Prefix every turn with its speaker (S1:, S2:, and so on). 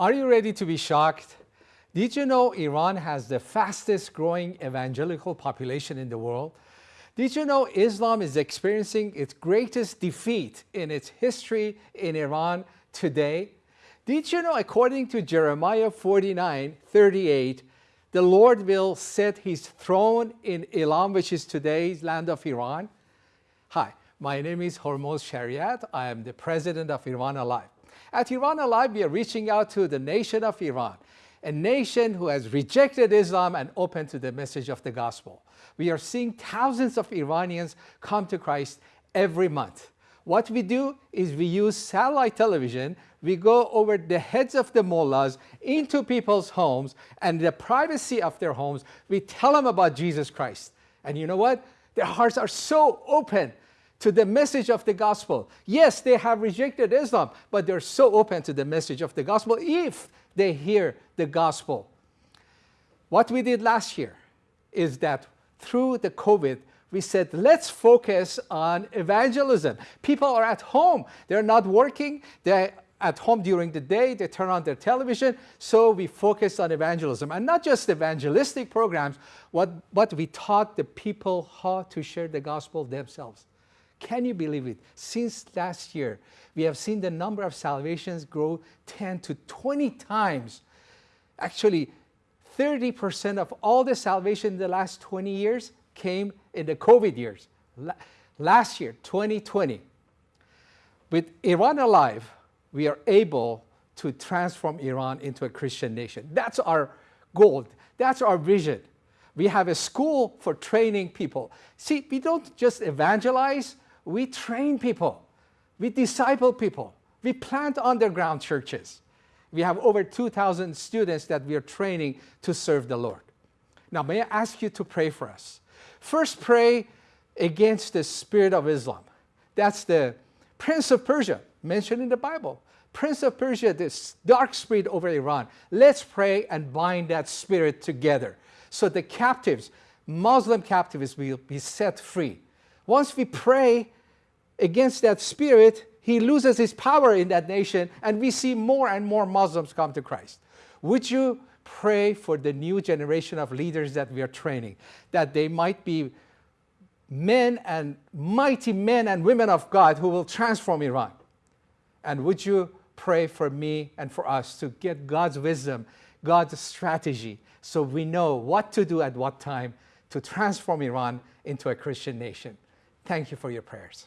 S1: Are you ready to be shocked? Did you know Iran has the fastest growing evangelical population in the world? Did you know Islam is experiencing its greatest defeat in its history in Iran today? Did you know according to Jeremiah 49, 38, the Lord will set his throne in Elam, which is today's land of Iran? Hi, my name is Hormoz Shariat. I am the president of Iran Alive. At Iran Alive, we are reaching out to the nation of Iran, a nation who has rejected Islam and open to the message of the gospel. We are seeing thousands of Iranians come to Christ every month. What we do is we use satellite television, we go over the heads of the mullahs into people's homes and the privacy of their homes, we tell them about Jesus Christ. And you know what? Their hearts are so open to the message of the gospel. Yes, they have rejected Islam, but they're so open to the message of the gospel if they hear the gospel. What we did last year is that through the COVID, we said, let's focus on evangelism. People are at home. They're not working. They're at home during the day. They turn on their television. So we focused on evangelism. And not just evangelistic programs, what, but we taught the people how to share the gospel themselves. Can you believe it? Since last year, we have seen the number of salvations grow 10 to 20 times. Actually, 30% of all the salvation in the last 20 years came in the COVID years. Last year, 2020. With Iran Alive, we are able to transform Iran into a Christian nation. That's our goal. That's our vision. We have a school for training people. See, we don't just evangelize, we train people, we disciple people, we plant underground churches. We have over 2,000 students that we are training to serve the Lord. Now, may I ask you to pray for us? First, pray against the spirit of Islam. That's the prince of Persia mentioned in the Bible. Prince of Persia, this dark spirit over Iran. Let's pray and bind that spirit together so the captives, Muslim captives, will be set free. Once we pray against that spirit, he loses his power in that nation and we see more and more Muslims come to Christ. Would you pray for the new generation of leaders that we are training, that they might be men and mighty men and women of God who will transform Iran? And would you pray for me and for us to get God's wisdom, God's strategy, so we know what to do at what time to transform Iran into a Christian nation. Thank you for your prayers.